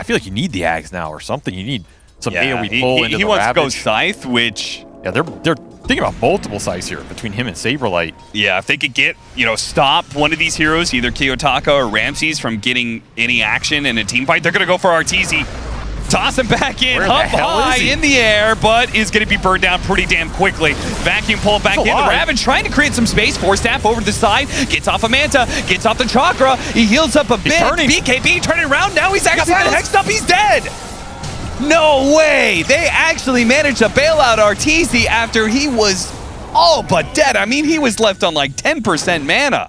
I feel like you need the Ags now or something. You need some Yeah, AoE he, pull he- into he the wants to go Ravage. Scythe, which Yeah, they're they're thinking about multiple sites here between him and Saberlight. Yeah, if they could get, you know, stop one of these heroes, either Kiyotaka or Ramzes, from getting any action in a team fight, they're going to go for Arteezy. Toss him back in, Where up high in the air, but is going to be burned down pretty damn quickly. Vacuum pull back He's in. The. Ravage trying to create some space. Force staff over to the side. Gets off a Manta. Gets off the Chakra. He heals up a bit. turning. BKB turning around. Now he's actually been hexed up. He's dead. No way! They actually managed to bail out Arteezy after he was all but dead. I mean, he was left on like 10% mana.